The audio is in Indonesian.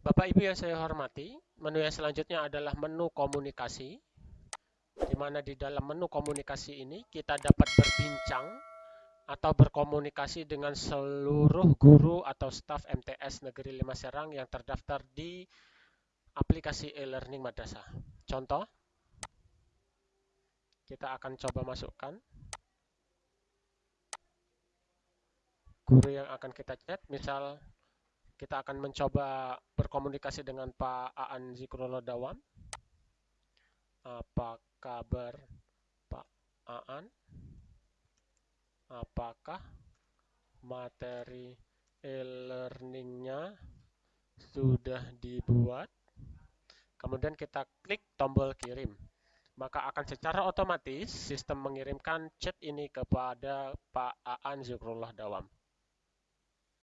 Bapak Ibu yang saya hormati, menu yang selanjutnya adalah menu komunikasi, di mana di dalam menu komunikasi ini kita dapat berbincang atau berkomunikasi dengan seluruh guru atau staf MTS Negeri 5 Serang yang terdaftar di aplikasi e-learning madrasah. Contoh, kita akan coba masukkan guru yang akan kita chat, misal kita akan mencoba berkomunikasi dengan Pak Aan Zikrullah Dawam. Apa kabar Pak Aan? Apakah materi e-learningnya sudah dibuat? Kemudian kita klik tombol kirim. Maka akan secara otomatis sistem mengirimkan chat ini kepada Pak Aan Zikrullah Dawam.